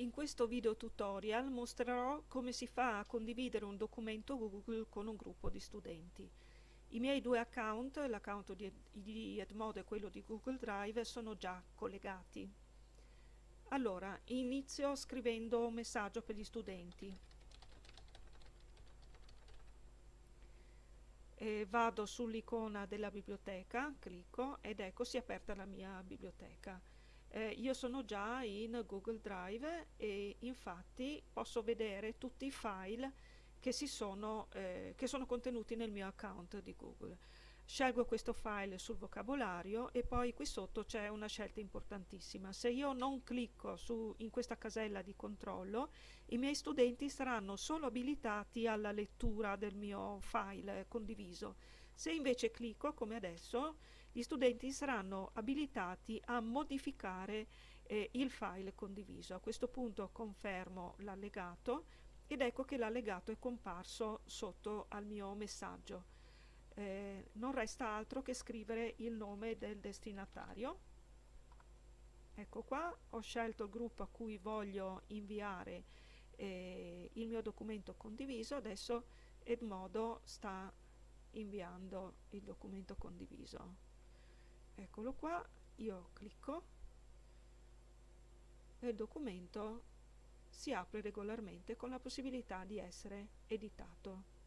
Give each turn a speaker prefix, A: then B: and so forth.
A: In questo video tutorial mostrerò come si fa a condividere un documento Google con un gruppo di studenti. I miei due account, l'account di, Edmodo e quello di Google Drive, sono già collegati. Allora, inizio scrivendo un messaggio per gli studenti. E vado sull'icona della biblioteca, clicco ed ecco si è aperta la mia biblioteca eh, io sono già in Google Drive e infatti posso vedere tutti i file che, sono, eh, che sono contenuti nel mio account di Google. Scelgo questo file sul vocabolario e poi qui sotto c'è una scelta importantissima. Se io non clicco su, in questa casella di controllo, i miei studenti saranno solo abilitati alla lettura del mio file condiviso. Se invece clicco, come adesso, gli studenti saranno abilitati a modificare eh, il file condiviso. A questo punto confermo l'allegato ed ecco che l'allegato è comparso sotto al mio messaggio. Eh, non resta altro che scrivere il nome del destinatario. Ecco qua, ho scelto il gruppo a cui voglio inviare eh, il mio documento condiviso, adesso Edmodo sta inviando il documento condiviso eccolo qua io clicco e il documento si apre regolarmente con la possibilità di essere editato